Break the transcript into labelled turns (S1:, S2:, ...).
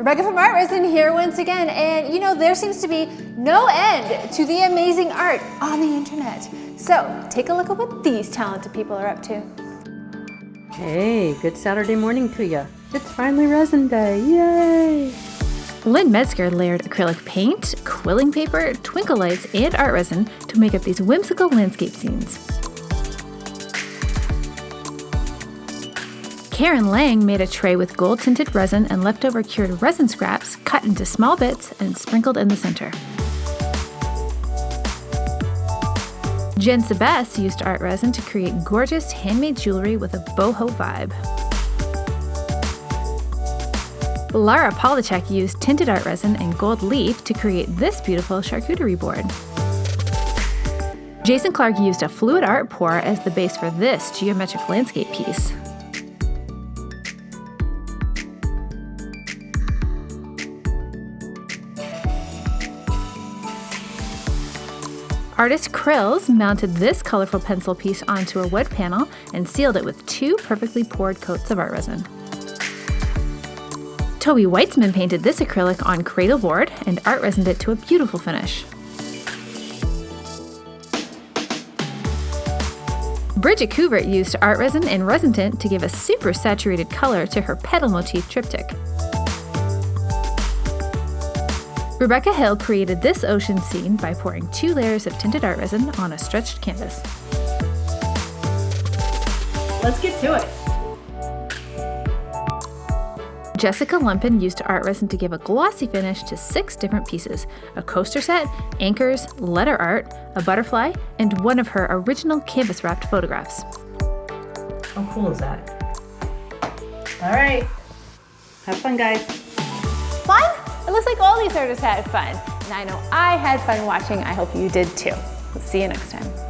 S1: Rebecca from Art Resin here once again, and you know, there seems to be no end to the amazing art on the internet. So take a look at what these talented people are up to.
S2: Hey, good Saturday morning to you. It's finally resin day, yay!
S3: Lynn Metzger layered acrylic paint, quilling paper, twinkle lights, and art resin to make up these whimsical landscape scenes. Karen Lang made a tray with gold tinted resin and leftover cured resin scraps cut into small bits and sprinkled in the center. Jen Sebes used art resin to create gorgeous handmade jewelry with a boho vibe. Lara Polachek used tinted art resin and gold leaf to create this beautiful charcuterie board. Jason Clark used a fluid art pour as the base for this geometric landscape piece. Artist Krills mounted this colorful pencil piece onto a wood panel and sealed it with two perfectly poured coats of art resin. Toby Weitzman painted this acrylic on cradle board and art resined it to a beautiful finish. Bridget Kubert used art resin and resin tint to give a super saturated color to her petal motif triptych. Rebecca Hill created this ocean scene by pouring two layers of tinted art resin on a stretched canvas.
S2: Let's get to it.
S3: Jessica Lumpin used art resin to give a glossy finish to six different pieces, a coaster set, anchors, letter art, a butterfly, and one of her original canvas-wrapped photographs.
S2: How cool is that? All right, have fun guys.
S1: Fun? It looks like all these artists had fun. And I know I had fun watching. I hope you did too. We'll see you next time.